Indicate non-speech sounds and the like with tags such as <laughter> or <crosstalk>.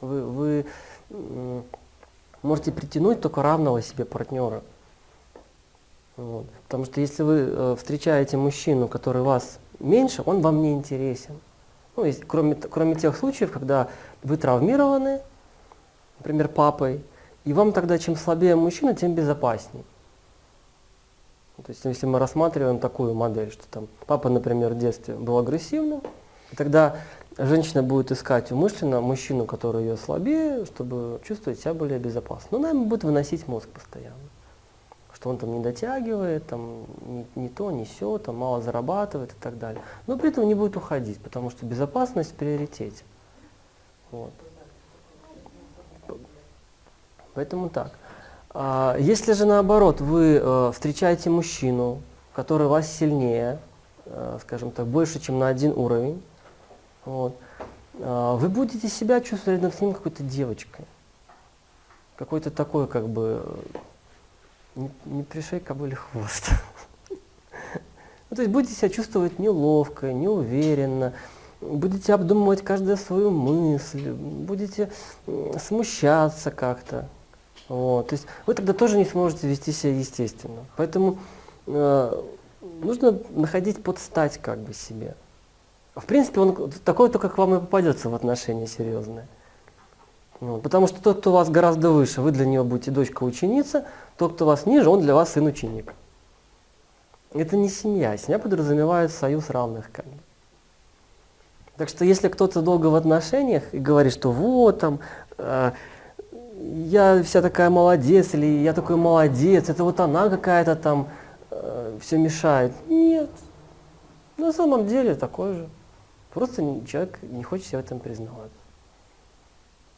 Вы, вы можете притянуть только равного себе партнера. Вот. Потому что если вы э, встречаете мужчину, который вас меньше, он вам не интересен. Ну, есть, кроме, кроме тех случаев, когда вы травмированы, например, папой, и вам тогда чем слабее мужчина, тем безопаснее. То есть если мы рассматриваем такую модель, что там папа, например, в детстве был агрессивным, и тогда женщина будет искать умышленно мужчину, который ее слабее, чтобы чувствовать себя более безопасно. Но она ему будет выносить мозг постоянно. Что он там не дотягивает, там не, не то, не все, там мало зарабатывает и так далее. Но при этом не будет уходить, потому что безопасность в приоритете. Вот. Поэтому так. А, Если же наоборот вы э, встречаете мужчину, который вас сильнее, э, скажем так, больше, чем на один уровень, вот, а, вы будете себя чувствовать рядом с ним какой-то девочкой. Какой-то такой, как бы, не, не пришей кобыле хвост. <laughs> Ну, то есть будете себя чувствовать неловко, неуверенно, будете обдумывать каждую свою мысль, будете смущаться как-то. Вот. То есть вы тогда тоже не сможете вести себя естественно. Поэтому э, нужно находить подстать как бы себе. В принципе, он такой только к вам и попадется в отношения серьезные. Вот. Потому что тот, кто у вас гораздо выше, вы для него будете дочка-ученица, тот, кто вас ниже, он для вас сын-ученик. Это не семья. Семья подразумевает союз равных. Так что если кто-то долго в отношениях и говорит, что вот там, э, я вся такая молодец, или я такой молодец, это вот она какая-то там э, все мешает. Нет. На самом деле такой же. Просто человек не хочет себя в этом признавать.